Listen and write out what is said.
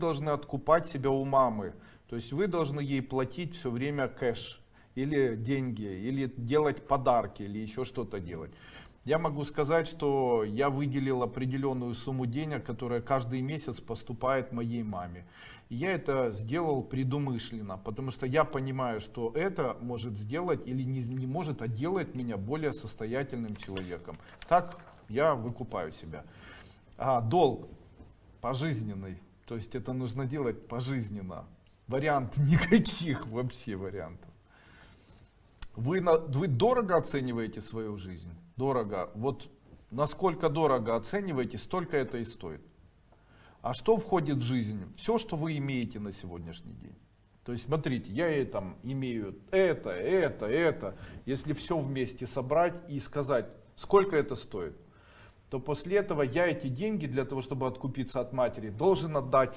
должны откупать себя у мамы. То есть вы должны ей платить все время кэш или деньги, или делать подарки, или еще что-то делать. Я могу сказать, что я выделил определенную сумму денег, которая каждый месяц поступает моей маме. Я это сделал предумышленно, потому что я понимаю, что это может сделать или не, не может, а делает меня более состоятельным человеком. Так я выкупаю себя. А долг пожизненный, то есть это нужно делать пожизненно. Вариант никаких вообще вариантов. Вы, на, вы дорого оцениваете свою жизнь? Дорого. Вот насколько дорого оцениваете, столько это и стоит. А что входит в жизнь? Все, что вы имеете на сегодняшний день. То есть, смотрите, я там имею это, это, это. Если все вместе собрать и сказать, сколько это стоит, то после этого я эти деньги для того, чтобы откупиться от матери, должен отдать